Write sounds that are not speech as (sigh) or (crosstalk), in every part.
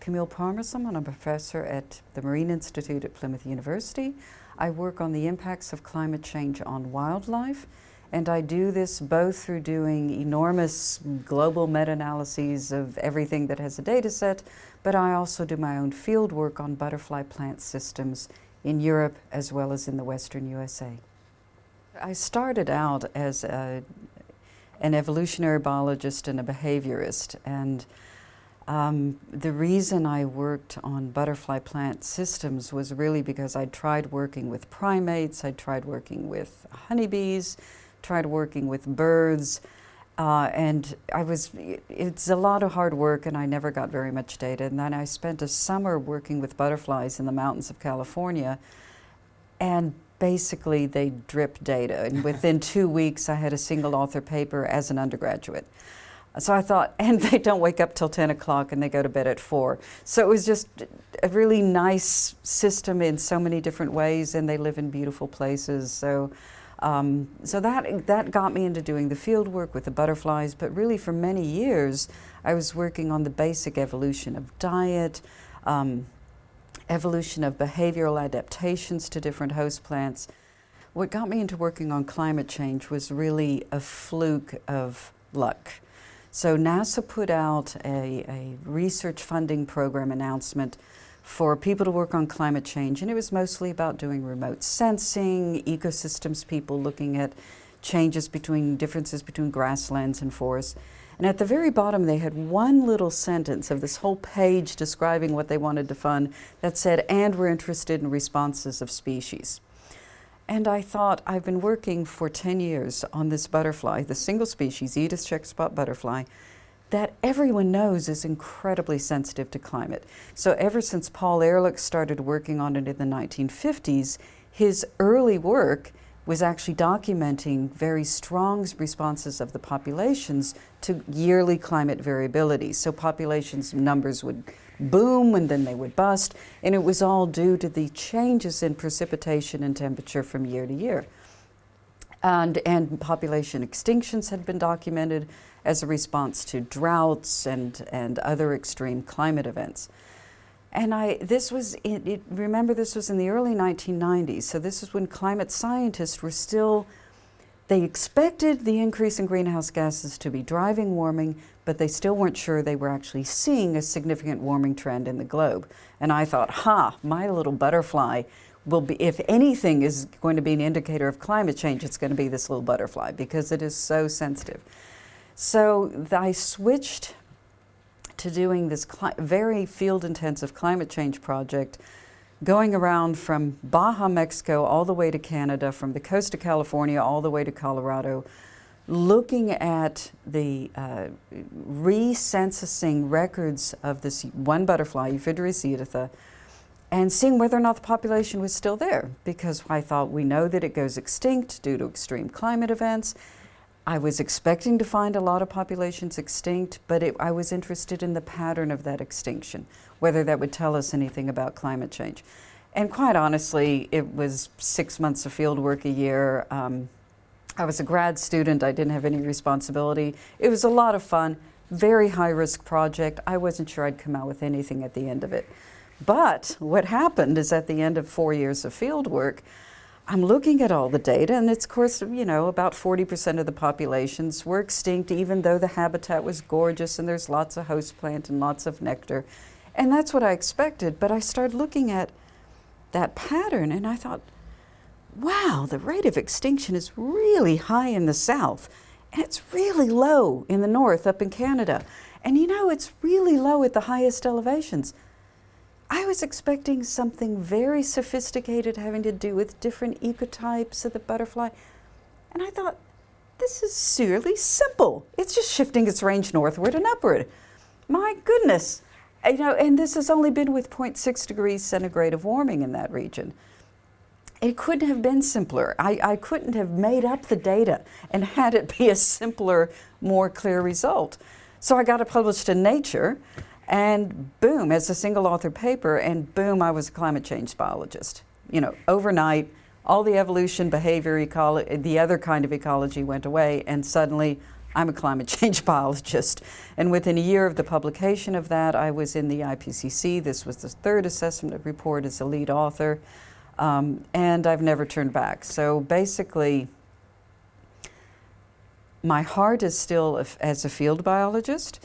Camille Parmesan. I'm a professor at the Marine Institute at Plymouth University. I work on the impacts of climate change on wildlife, and I do this both through doing enormous global meta-analyses of everything that has a data set, but I also do my own field work on butterfly plant systems in Europe as well as in the Western USA. I started out as a, an evolutionary biologist and a behaviorist, and um, the reason I worked on butterfly plant systems was really because I tried working with primates, I tried working with honeybees, tried working with birds, uh, and I was, it's a lot of hard work and I never got very much data. And then I spent a summer working with butterflies in the mountains of California and basically they drip data. And within two weeks I had a single author paper as an undergraduate. So I thought, (laughs) and they don't wake up till 10 o'clock and they go to bed at 4. So it was just a really nice system in so many different ways and they live in beautiful places. So, um, so that, that got me into doing the field work with the butterflies, but really for many years I was working on the basic evolution of diet, um, evolution of behavioral adaptations to different host plants. What got me into working on climate change was really a fluke of luck. So NASA put out a, a, research funding program announcement for people to work on climate change, and it was mostly about doing remote sensing, ecosystems people looking at changes between, differences between grasslands and forests. And at the very bottom, they had one little sentence of this whole page describing what they wanted to fund that said, and we're interested in responses of species. And I thought, I've been working for 10 years on this butterfly, the single species, Edith's checkspot butterfly, that everyone knows is incredibly sensitive to climate. So ever since Paul Ehrlich started working on it in the 1950s, his early work was actually documenting very strong responses of the populations to yearly climate variability. So populations numbers would boom and then they would bust. And it was all due to the changes in precipitation and temperature from year to year. And, and population extinctions had been documented as a response to droughts and, and other extreme climate events. And I, this was, it, it, remember this was in the early 1990s, so this is when climate scientists were still they expected the increase in greenhouse gases to be driving warming, but they still weren't sure they were actually seeing a significant warming trend in the globe. And I thought, ha, my little butterfly will be, if anything is going to be an indicator of climate change, it's going to be this little butterfly because it is so sensitive. So I switched to doing this very field intensive climate change project going around from Baja, Mexico, all the way to Canada, from the coast of California all the way to Colorado, looking at the uh, recensusing records of this one butterfly, Euphydryas editha, and seeing whether or not the population was still there. Because I thought we know that it goes extinct due to extreme climate events. I was expecting to find a lot of populations extinct, but it, I was interested in the pattern of that extinction whether that would tell us anything about climate change. And quite honestly, it was six months of field work a year. Um, I was a grad student. I didn't have any responsibility. It was a lot of fun, very high risk project. I wasn't sure I'd come out with anything at the end of it. But what happened is at the end of four years of field work, I'm looking at all the data, and it's, of course, you know, about 40% of the populations were extinct, even though the habitat was gorgeous and there's lots of host plant and lots of nectar. And that's what I expected, but I started looking at that pattern and I thought, wow, the rate of extinction is really high in the south and it's really low in the north up in Canada. And you know, it's really low at the highest elevations. I was expecting something very sophisticated having to do with different ecotypes of the butterfly. And I thought, this is really simple. It's just shifting its range northward and upward. My goodness. You know, and this has only been with 0.6 degrees centigrade of warming in that region. It couldn't have been simpler. I, I couldn't have made up the data and had it be a simpler, more clear result. So I got it published in Nature, and boom, as a single author paper, and boom, I was a climate change biologist. You know, overnight, all the evolution, behavior, ecology, the other kind of ecology went away, and suddenly I'm a climate (laughs) change biologist. And within a year of the publication of that, I was in the IPCC. This was the third assessment report as a lead author. Um, and I've never turned back. So basically, my heart is still as a field biologist,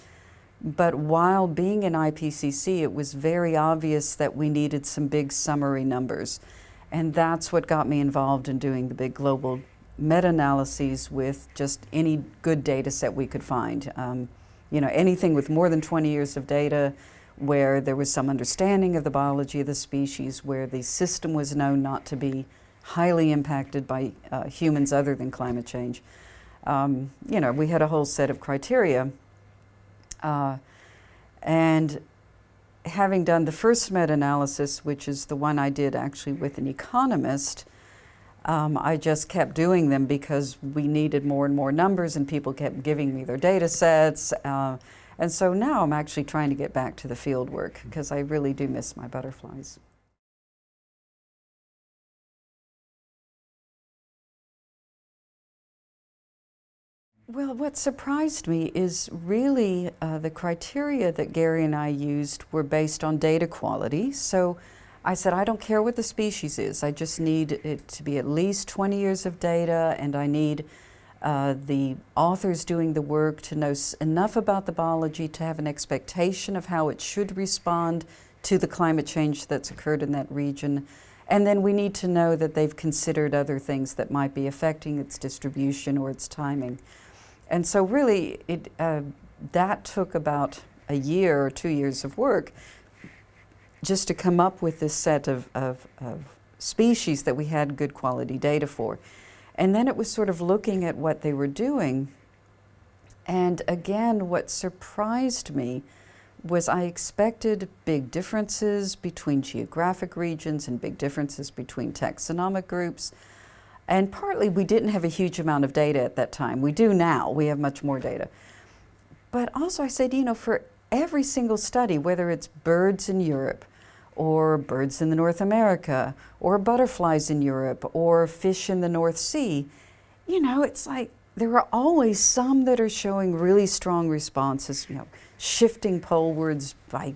but while being in IPCC, it was very obvious that we needed some big summary numbers. And that's what got me involved in doing the big global meta-analyses with just any good data set we could find. Um, you know, anything with more than 20 years of data where there was some understanding of the biology of the species, where the system was known not to be highly impacted by uh, humans other than climate change. Um, you know, we had a whole set of criteria. Uh, and having done the first meta-analysis, which is the one I did actually with an economist, um, I just kept doing them because we needed more and more numbers and people kept giving me their data sets. Uh, and so now I'm actually trying to get back to the field work because I really do miss my butterflies. Well, what surprised me is really uh, the criteria that Gary and I used were based on data quality. So I said, I don't care what the species is. I just need it to be at least 20 years of data and I need uh, the authors doing the work to know enough about the biology to have an expectation of how it should respond to the climate change that's occurred in that region. And then we need to know that they've considered other things that might be affecting its distribution or its timing. And so really, it, uh, that took about a year or two years of work just to come up with this set of, of, of species that we had good quality data for. And then it was sort of looking at what they were doing. And again, what surprised me was I expected big differences between geographic regions and big differences between taxonomic groups. And partly we didn't have a huge amount of data at that time. We do now, we have much more data. But also I said, you know, for every single study, whether it's birds in Europe or birds in the North America, or butterflies in Europe, or fish in the North Sea, you know, it's like there are always some that are showing really strong responses, you know, shifting polewards by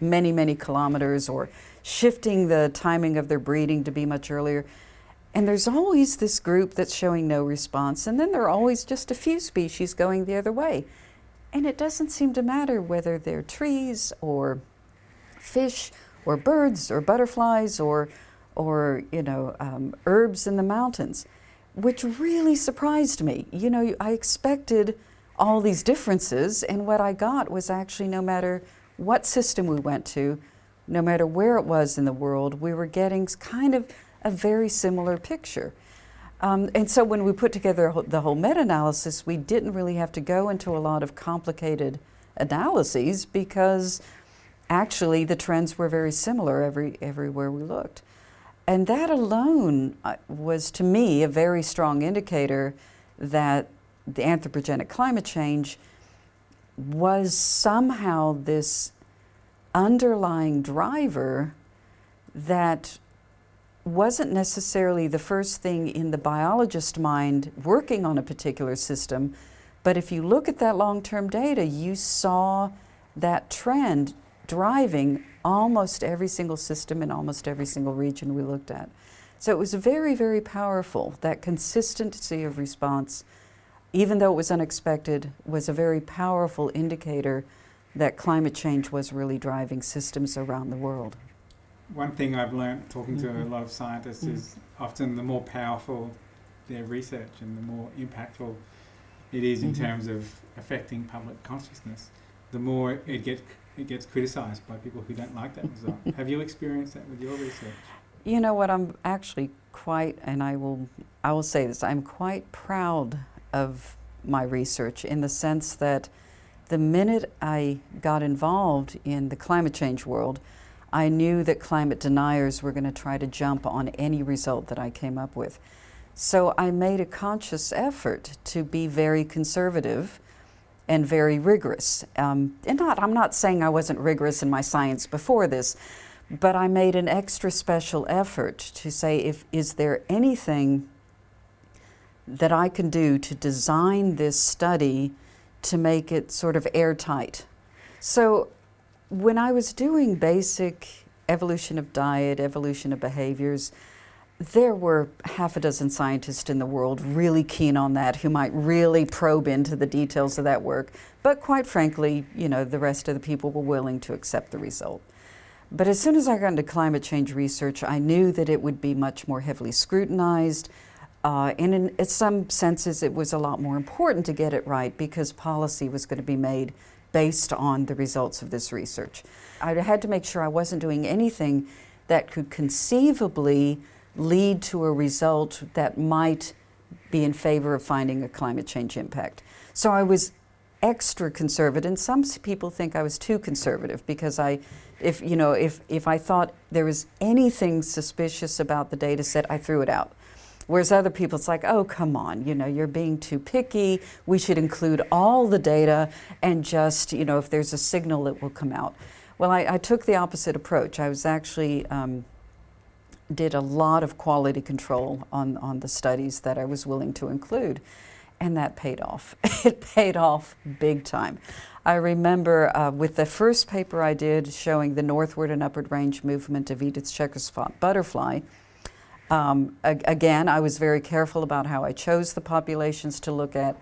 many, many kilometers, or shifting the timing of their breeding to be much earlier. And there's always this group that's showing no response, and then there are always just a few species going the other way. And it doesn't seem to matter whether they're trees or fish or birds or butterflies or, or you know, um, herbs in the mountains, which really surprised me. You know, I expected all these differences, and what I got was actually no matter what system we went to, no matter where it was in the world, we were getting kind of a very similar picture. Um, and so when we put together the whole meta-analysis, we didn't really have to go into a lot of complicated analyses because actually the trends were very similar every, everywhere we looked. And that alone uh, was, to me, a very strong indicator that the anthropogenic climate change was somehow this underlying driver that wasn't necessarily the first thing in the biologist mind working on a particular system, but if you look at that long-term data, you saw that trend driving almost every single system in almost every single region we looked at. So it was very, very powerful. That consistency of response, even though it was unexpected, was a very powerful indicator that climate change was really driving systems around the world. One thing I've learned talking mm -hmm. to a mm-hmm. lot of scientists mm -hmm. is often the more powerful their research and the more impactful it is in mm -hmm. terms of affecting public consciousness, the more it gets it gets criticised by people who don't like that result. (laughs) Have you experienced that with your research? You know what, I'm actually quite, and I will, I will say this, I'm quite proud of my research in the sense that the minute I got involved in the climate change world, I knew that climate deniers were going to try to jump on any result that I came up with. So I made a conscious effort to be very conservative and very rigorous. Um, and not, I'm not saying I wasn't rigorous in my science before this, but I made an extra special effort to say, if is there anything that I can do to design this study to make it sort of airtight. So when I was doing basic evolution of diet, evolution of behaviors, there were half a dozen scientists in the world really keen on that who might really probe into the details of that work. But quite frankly, you know, the rest of the people were willing to accept the result. But as soon as I got into climate change research, I knew that it would be much more heavily scrutinized. Uh, and in, in some senses, it was a lot more important to get it right because policy was going to be made based on the results of this research. I had to make sure I wasn't doing anything that could conceivably lead to a result that might be in favor of finding a climate change impact. So I was extra conservative, and some people think I was too conservative because I, if you know, if if I thought there was anything suspicious about the data set, I threw it out. Whereas other people, it's like, oh, come on, you know, you're being too picky. We should include all the data and just, you know, if there's a signal, it will come out. Well, I, I took the opposite approach. I was actually um, did a lot of quality control on, on the studies that I was willing to include, and that paid off. (laughs) it paid off big time. I remember uh, with the first paper I did showing the northward and upward range movement of Edith's checker spot butterfly, um, again, I was very careful about how I chose the populations to look at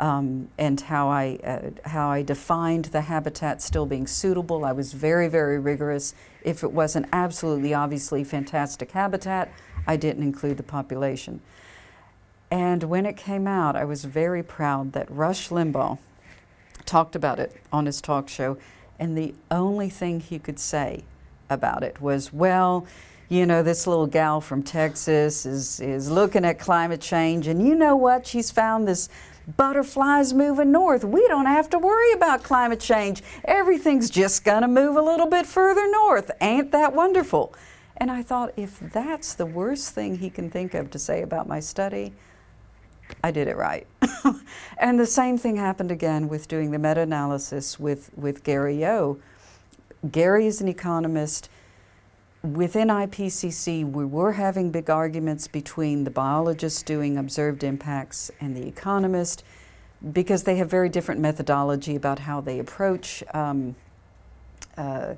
um, and how I, uh, how I defined the habitat still being suitable. I was very, very rigorous. If it wasn't absolutely obviously fantastic habitat, I didn't include the population. And when it came out, I was very proud that Rush Limbaugh talked about it on his talk show, and the only thing he could say about it was, well, you know, this little gal from Texas is, is looking at climate change, and you know what? She's found this butterflies moving north. We don't have to worry about climate change. Everything's just going to move a little bit further north. Ain't that wonderful? And I thought, if that's the worst thing he can think of to say about my study, I did it right. (laughs) and the same thing happened again with doing the meta-analysis with, with Gary Yohe. Gary is an economist within IPCC, we were having big arguments between the biologists doing observed impacts and the economist because they have very different methodology about how they approach um, uh,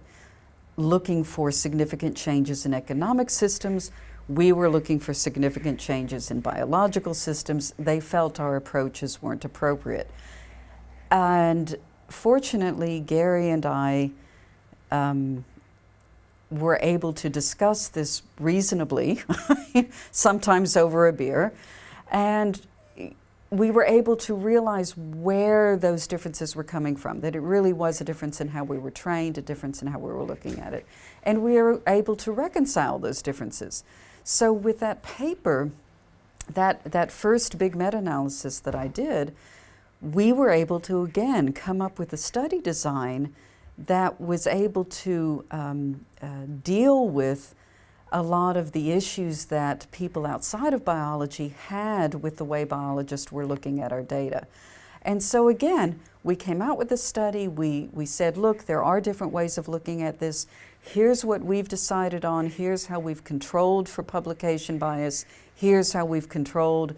looking for significant changes in economic systems. We were looking for significant changes in biological systems. They felt our approaches weren't appropriate. And fortunately, Gary and I um, were able to discuss this reasonably, (laughs) sometimes over a beer, and we were able to realize where those differences were coming from, that it really was a difference in how we were trained, a difference in how we were looking at it. And we were able to reconcile those differences. So with that paper, that, that first big meta-analysis that I did, we were able to, again, come up with a study design that was able to um, uh, deal with a lot of the issues that people outside of biology had with the way biologists were looking at our data. And so again, we came out with a study, we, we said, look, there are different ways of looking at this. Here's what we've decided on, here's how we've controlled for publication bias, here's how we've controlled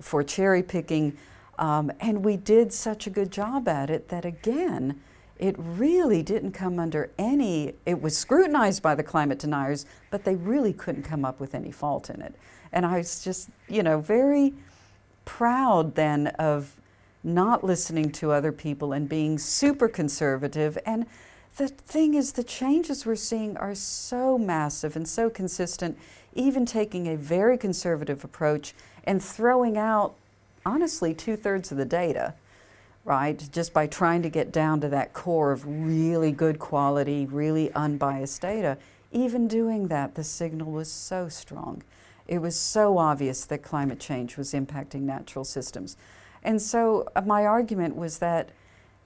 for cherry picking. Um, and we did such a good job at it that again, it really didn't come under any, it was scrutinized by the climate deniers, but they really couldn't come up with any fault in it. And I was just, you know, very proud then of not listening to other people and being super conservative. And the thing is, the changes we're seeing are so massive and so consistent, even taking a very conservative approach and throwing out, honestly, two thirds of the data right? Just by trying to get down to that core of really good quality, really unbiased data. Even doing that, the signal was so strong. It was so obvious that climate change was impacting natural systems. And so uh, my argument was that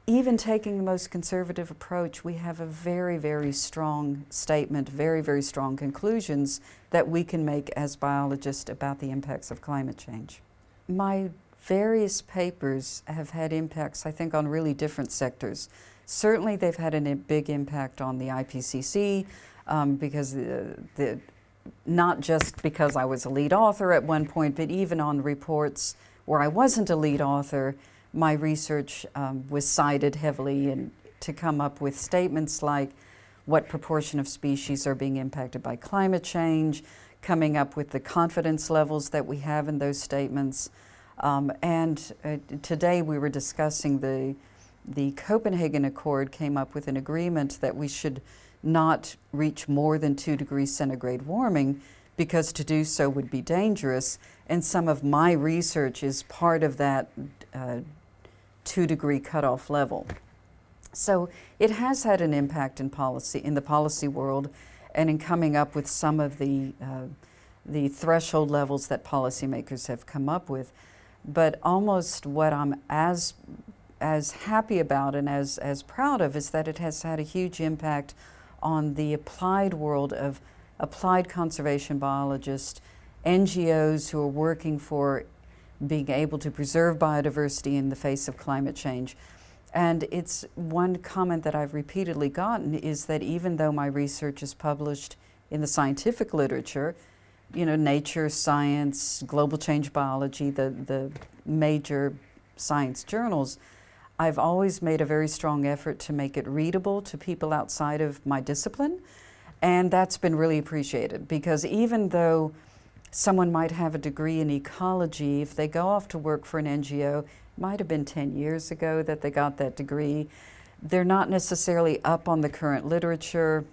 even taking the most conservative approach, we have a very, very strong statement, very, very strong conclusions that we can make as biologists about the impacts of climate change. My various papers have had impacts, I think, on really different sectors. Certainly they've had a big impact on the IPCC um, because the, the, not just because I was a lead author at one point, but even on reports where I wasn't a lead author, my research um, was cited heavily and to come up with statements like what proportion of species are being impacted by climate change, coming up with the confidence levels that we have in those statements. Um, and uh, today we were discussing the, the Copenhagen Accord came up with an agreement that we should not reach more than two degrees centigrade warming because to do so would be dangerous. And some of my research is part of that uh, two degree cutoff level. So it has had an impact in policy, in the policy world, and in coming up with some of the, uh, the threshold levels that policymakers have come up with. But almost what I'm as, as happy about and as, as proud of is that it has had a huge impact on the applied world of applied conservation biologists, NGOs who are working for being able to preserve biodiversity in the face of climate change. And it's one comment that I've repeatedly gotten is that even though my research is published in the scientific literature, you know, nature, science, global change biology, the, the major science journals, I've always made a very strong effort to make it readable to people outside of my discipline. And that's been really appreciated because even though someone might have a degree in ecology, if they go off to work for an NGO, might have been 10 years ago that they got that degree. They're not necessarily up on the current literature,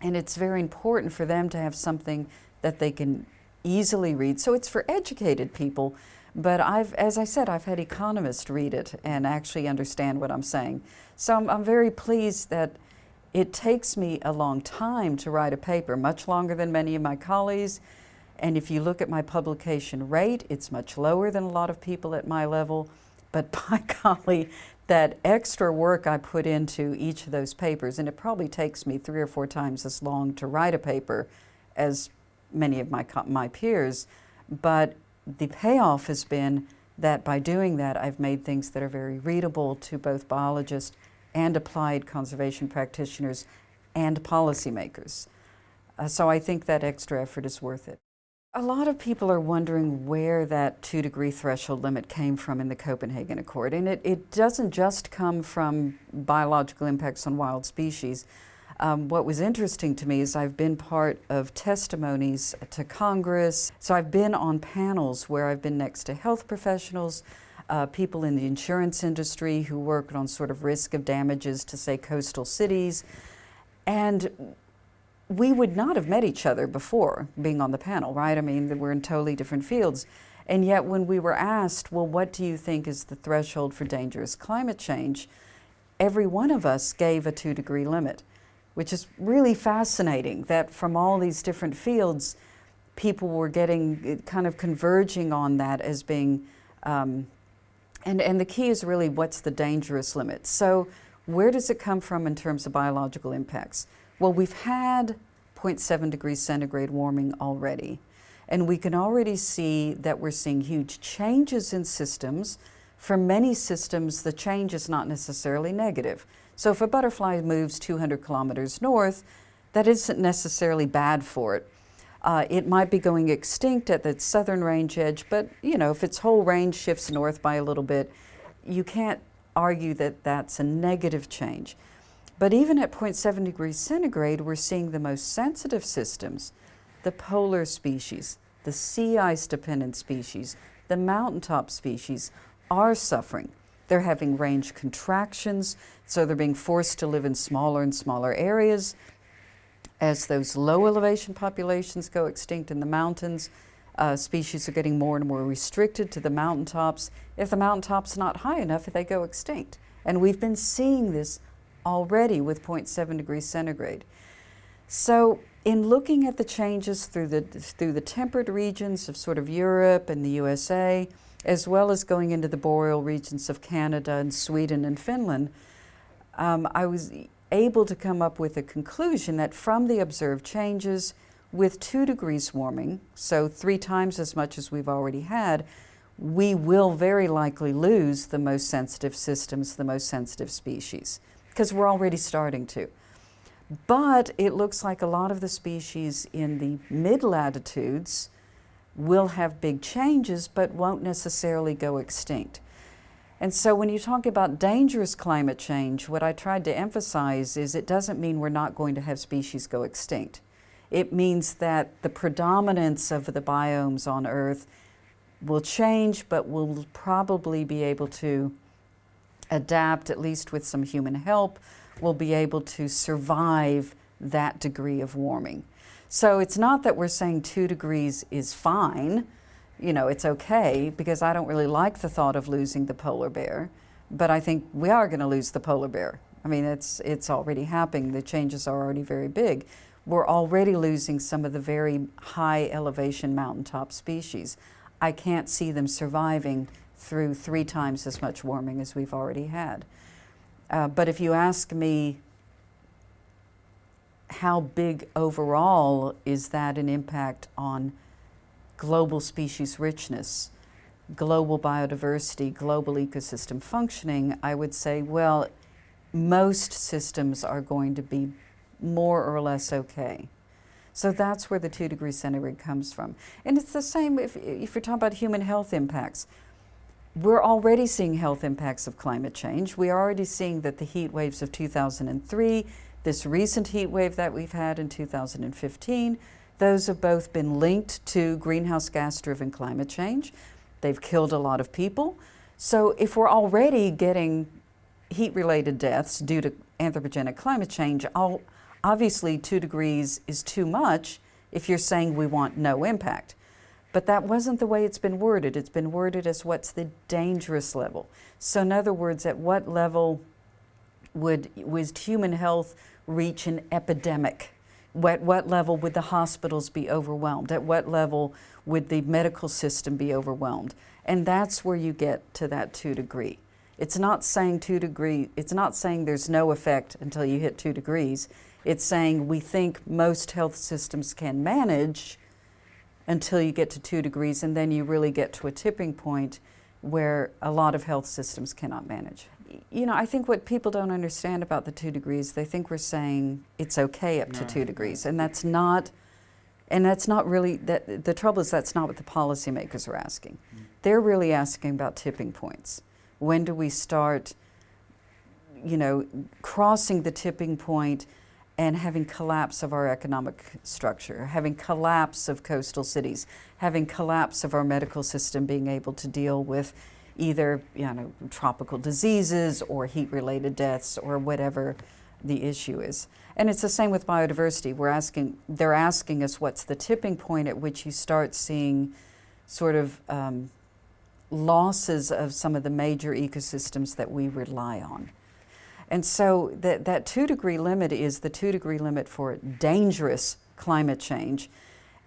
and it's very important for them to have something that they can easily read. So it's for educated people, but I've, as I said, I've had economists read it and actually understand what I'm saying. So I'm, I'm very pleased that it takes me a long time to write a paper, much longer than many of my colleagues. And if you look at my publication rate, it's much lower than a lot of people at my level. But (laughs) by golly, that extra work I put into each of those papers, and it probably takes me three or four times as long to write a paper as many of my, my peers, but the payoff has been that by doing that, I've made things that are very readable to both biologists and applied conservation practitioners and policymakers. Uh, so I think that extra effort is worth it. A lot of people are wondering where that two degree threshold limit came from in the Copenhagen Accord. And it, it doesn't just come from biological impacts on wild species. Um, what was interesting to me is I've been part of testimonies to Congress. So I've been on panels where I've been next to health professionals, uh, people in the insurance industry who work on sort of risk of damages to, say, coastal cities. And we would not have met each other before being on the panel, right? I mean, we're in totally different fields. And yet, when we were asked, well, what do you think is the threshold for dangerous climate change? Every one of us gave a two degree limit, which is really fascinating that from all these different fields, people were getting eh, kind of converging on that as being, um, and, and the key is really what's the dangerous limit. So, where does it come from in terms of biological impacts? Well, we've had 0.7 degrees centigrade warming already, and we can already see that we're seeing huge changes in systems. For many systems, the change is not necessarily negative. So if a butterfly moves 200 kilometers north, that isn't necessarily bad for it. Uh, it might be going extinct at the southern range edge, but you know, if its whole range shifts north by a little bit, you can't argue that that's a negative change. But even at 0.7 degrees centigrade, we're seeing the most sensitive systems, the polar species, the sea ice dependent species, the mountaintop species are suffering. They're having range contractions, so they're being forced to live in smaller and smaller areas. As those low elevation populations go extinct in the mountains, uh, species are getting more and more restricted to the mountaintops. If the mountaintop's not high enough, they go extinct. And we've been seeing this already with 0.7 degrees centigrade. So in looking at the changes through the, through the temperate regions of sort of Europe and the USA, as well as going into the boreal regions of Canada and Sweden and Finland, um, I was able to come up with a conclusion that from the observed changes with two degrees warming, so three times as much as we've already had, we will very likely lose the most sensitive systems, the most sensitive species because we're already starting to. But it looks like a lot of the species in the mid latitudes will have big changes but won't necessarily go extinct. And so when you talk about dangerous climate change, what I tried to emphasize is it doesn't mean we're not going to have species go extinct. It means that the predominance of the biomes on Earth will change, but we'll probably be able to adapt, at least with some human help, we'll be able to survive that degree of warming. So it's not that we're saying two degrees is fine, you know, it's okay, because I don't really like the thought of losing the polar bear, but I think we are going to lose the polar bear. I mean, it's, it's already happening. The changes are already very big. We're already losing some of the very high elevation mountaintop species. I can't see them surviving through three times as much warming as we've already had. Uh, but if you ask me how big overall is that an impact on global species richness, global biodiversity, global ecosystem functioning, I would say, well, most systems are going to be more or less okay. So that's where the two degree centigrade comes from. And it's the same if, if you're talking about human health impacts. We're already seeing health impacts of climate change. We are already seeing that the heat waves of 2003, this recent heat wave that we've had in 2015, those have both been linked to greenhouse gas driven climate change. They've killed a lot of people. So if we're already getting heat related deaths due to anthropogenic climate change, obviously two degrees is too much if you're saying we want no impact. But that wasn't the way it's been worded. It's been worded as what's the dangerous level. So in other words, at what level would, would human health reach an epidemic? At what level would the hospitals be overwhelmed? At what level would the medical system be overwhelmed? And that's where you get to that two degree. It's not saying two degree, it's not saying there's no effect until you hit two degrees. It's saying we think most health systems can manage until you get to two degrees, and then you really get to a tipping point where a lot of health systems cannot manage. You know, I think what people don't understand about the two degrees, they think we're saying it's okay up no. to two degrees, and that's not. And that's not really that. The trouble is that's not what the policymakers are asking. Mm. They're really asking about tipping points. When do we start? You know, crossing the tipping point and having collapse of our economic structure, having collapse of coastal cities, having collapse of our medical system being able to deal with either you know, tropical diseases or heat-related deaths or whatever the issue is. And it's the same with biodiversity. We're asking, they're asking us what's the tipping point at which you start seeing sort of um, losses of some of the major ecosystems that we rely on. And so that, that two degree limit is the two degree limit for dangerous climate change.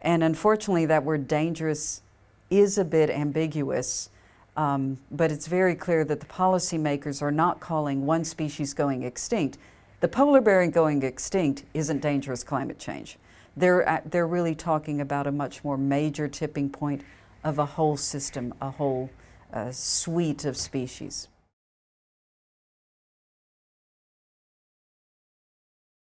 And unfortunately, that word dangerous is a bit ambiguous, um, but it's very clear that the policymakers are not calling one species going extinct. The polar bear going extinct isn't dangerous climate change. They're, they're really talking about a much more major tipping point of a whole system, a whole uh, suite of species.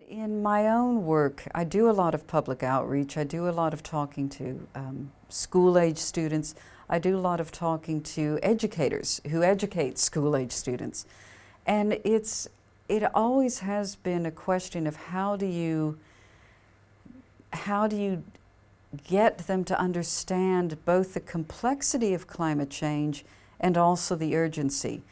In my own work, I do a lot of public outreach. I do a lot of talking to um, school-age students. I do a lot of talking to educators who educate school-age students. And it's, it always has been a question of how do you, how do you get them to understand both the complexity of climate change and also the urgency.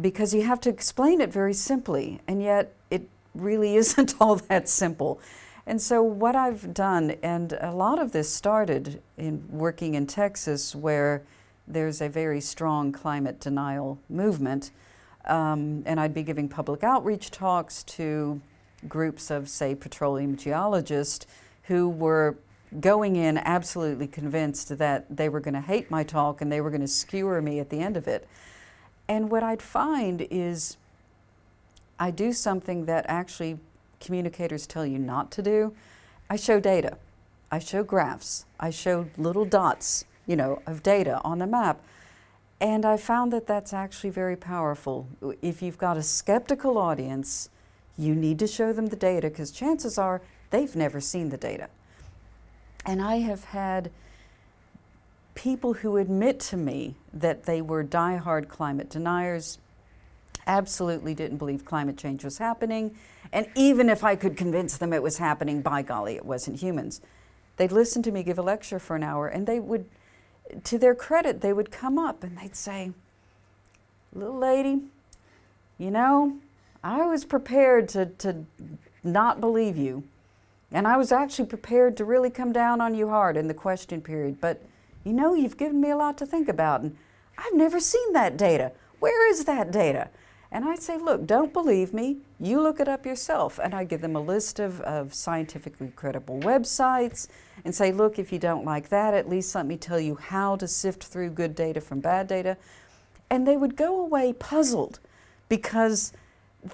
Because you have to explain it very simply, and yet it really (laughs) isn't all that simple. And so what I've done, and a lot of this started in working in Texas where there's a very strong climate denial movement, um, and I'd be giving public outreach talks to groups of, say, petroleum geologists who were going in absolutely convinced that they were going to hate my talk and they were going to skewer me at the end of it. And what I'd find is I do something that actually communicators tell you not to do. I show data. I show graphs. I show little dots, you know, of data on the map. And I found that that's actually very powerful. If you've got a skeptical audience, you need to show them the data because chances are they've never seen the data. And I have had people who admit to me that they were diehard climate deniers, absolutely didn't believe climate change was happening, and even if I could convince them it was happening, by golly, it wasn't humans. They'd listen to me give a lecture for an hour, and they would, to their credit, they would come up and they'd say, Little lady, you know, I was prepared to, to not believe you. And I was actually prepared to really come down on you hard in the question period. But you know, you've given me a lot to think about. And I've never seen that data. Where is that data? And I'd say, look, don't believe me. You look it up yourself. And I give them a list of, of scientifically credible websites and say, look, if you don't like that, at least let me tell you how to sift through good data from bad data. And they would go away puzzled because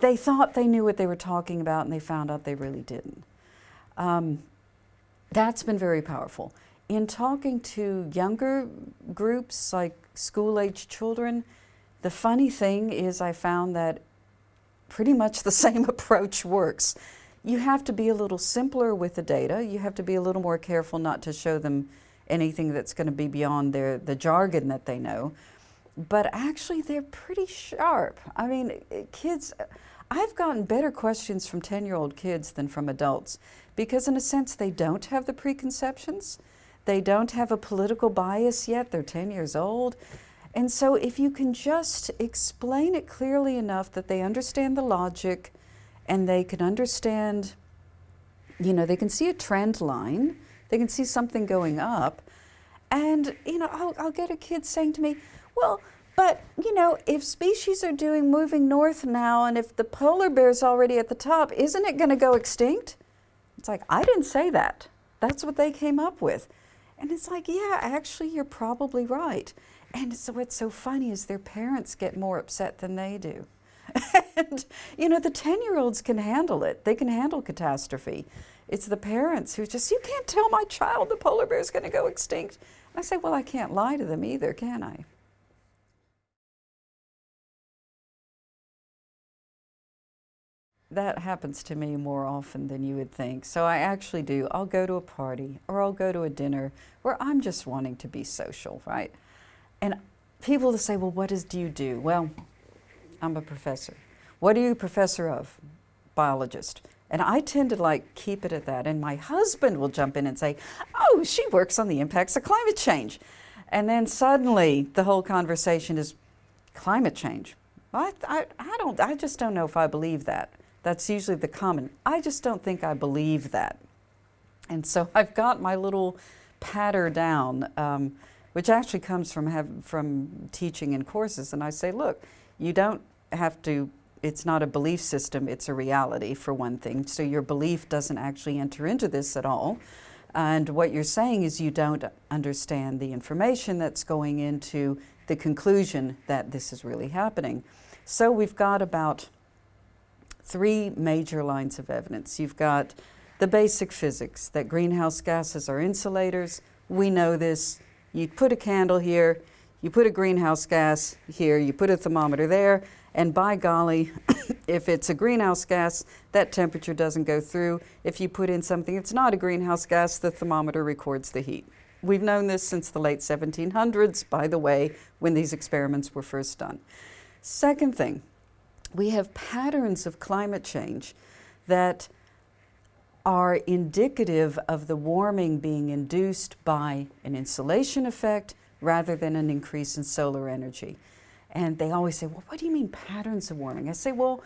they thought they knew what they were talking about and they found out they really didn't. Um, that's been very powerful. In talking to younger groups like school age children, the funny thing is I found that pretty much the (laughs) same approach works. You have to be a little simpler with the data. You have to be a little more careful not to show them anything that's going to be beyond their, the jargon that they know. But actually, they're pretty sharp. I mean, eh, kids, I've gotten better questions from 10 year old kids than from adults because, in a sense, they don't have the preconceptions. They don't have a political bias yet. They're 10 years old. And so, if you can just explain it clearly enough that they understand the logic and they can understand, you know, they can see a trend line, they can see something going up. And, you know, I'll, I'll get a kid saying to me, well, but, you know, if species are doing moving north now and if the polar bear's already at the top, isn't it going to go extinct? It's like, I didn't say that. That's what they came up with. And it's like, yeah, actually, you're probably right. And so what's so funny is their parents get more upset than they do. (laughs) and, you know, the 10 year olds can handle it, they can handle catastrophe. It's the parents who just, you can't tell my child the polar bear is going to go extinct. I say, well, I can't lie to them either, can I? That happens to me more often than you would think. So I actually do. I'll go to a party or I'll go to a dinner where I'm just wanting to be social, right? And people will say, well, what is, do you do? Well, I'm a professor. What are you a professor of? Biologist. And I tend to like keep it at that. And my husband will jump in and say, oh, she works on the impacts of climate change. And then suddenly the whole conversation is climate change. I, I, I, don't, I just don't know if I believe that. That's usually the common. I just don't think I believe that. And so I've got my little patter down, um, which actually comes from, have, from teaching in courses. And I say, look, you don't have to, it's not a belief system, it's a reality for one thing. So your belief doesn't actually enter into this at all. And what you're saying is you don't understand the information that's going into the conclusion that this is really happening. So we've got about three major lines of evidence. You've got the basic physics that greenhouse gases are insulators. We know this. You put a candle here, you put a greenhouse gas here, you put a thermometer there, and by golly, (coughs) if it's a greenhouse gas, that temperature doesn't go through. If you put in something that's not a greenhouse gas, the thermometer records the heat. We've known this since the late 1700s, by the way, when these experiments were first done. Second thing, we have patterns of climate change that are indicative of the warming being induced by an insulation effect rather than an increase in solar energy. And they always say, well, what do you mean patterns of warming? I say, well,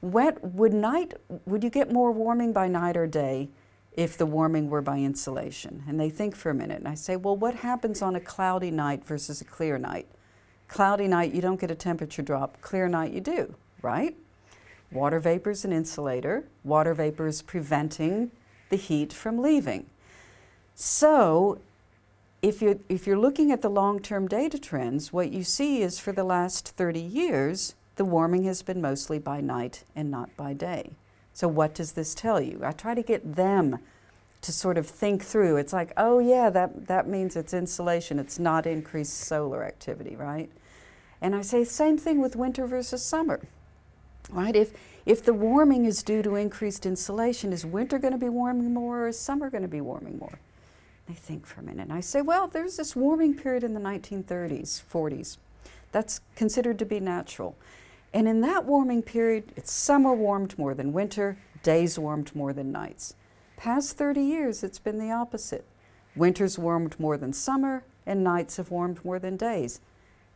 what, would night, would you get more warming by night or day if the warming were by insulation? And they think for a minute. And I say, well, what happens on a cloudy night versus a clear night? Cloudy night, you don't get a temperature drop. Clear night, you do right? Water vapor is an insulator. Water vapor is preventing the heat from leaving. So if you're, if you're looking at the long-term data trends, what you see is for the last 30 years, the warming has been mostly by night and not by day. So what does this tell you? I try to get them to sort of think through. It's like, oh yeah, that, that means it's insulation. It's not increased solar activity, right? And I say same thing with winter versus summer right? If, if the warming is due to increased insulation, is winter going to be warming more or is summer going to be warming more? They think for a minute. And I say, well, there's this warming period in the 1930s, 40s. That's considered to be natural. And in that warming period, it's summer warmed more than winter, days warmed more than nights. Past 30 years, it's been the opposite. Winters warmed more than summer, and nights have warmed more than days.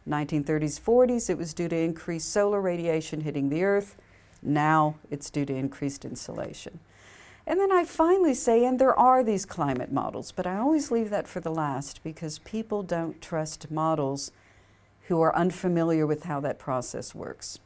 1930s, 40s, it was due to increased solar radiation hitting the Earth. Now it's due to increased insulation. And then I finally say, and there are these climate models, but I always leave that for the last because people don't trust models who are unfamiliar with how that process works.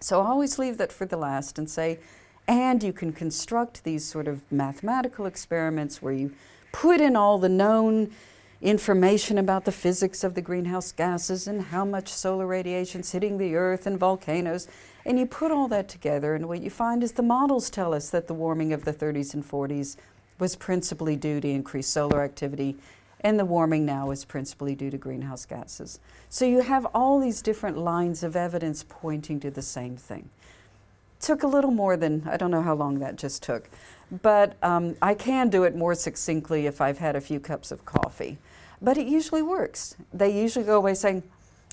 So I always leave that for the last and say, and you can construct these sort of mathematical experiments where you put in all the known information about the physics of the greenhouse gases and how much solar radiation is hitting the earth and volcanoes. And you put all that together, and what you find is the models tell us that the warming of the 30s and 40s was principally due to increased solar activity, and the warming now is principally due to greenhouse gases. So you have all these different lines of evidence pointing to the same thing. Took a little more than, I don't know how long that just took, but um, I can do it more succinctly if I've had a few cups of coffee. But it usually works. They usually go away saying,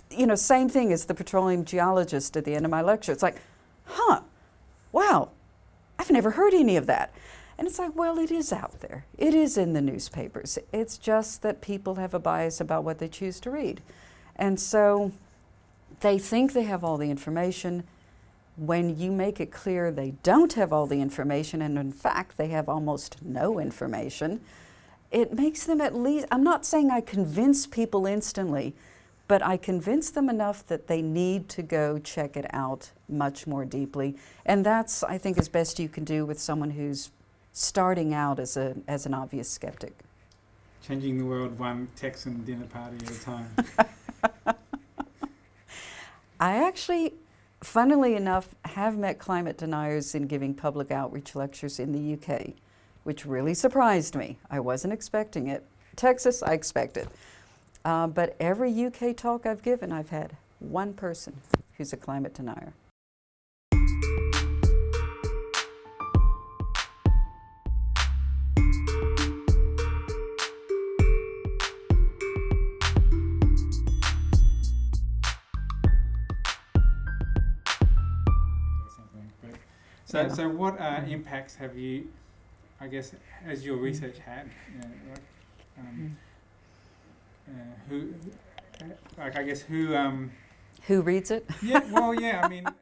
you know, same thing as the petroleum geologist at the end of my lecture. It's like, huh, wow, I've never heard any of that. And it's like, well, it is out there. It is in the newspapers. It's just that people have a bias about what they choose to read. And so they think they have all the information. When you make it clear they don't have all the information, and in fact, they have almost no information, it makes them at least, I'm not saying I convince people instantly, but I convince them enough that they need to go check it out much more deeply. And that's, I think, as best you can do with someone who's starting out as, a, as an obvious skeptic. Changing the world one Texan dinner party at a time. (laughs) I actually, funnily enough, have met climate deniers in giving public outreach lectures in the UK, which really surprised me. I wasn't expecting it. Texas, I expected. Uh, but every UK talk I've given, I've had one person who's a climate denier. So, Yeah. so what uh, impacts have you, I guess, has your research had? You know, like, um, uh, who, uh, like, I guess, who? Um, Who reads it? yeah. Well, (laughs) yeah. I mean,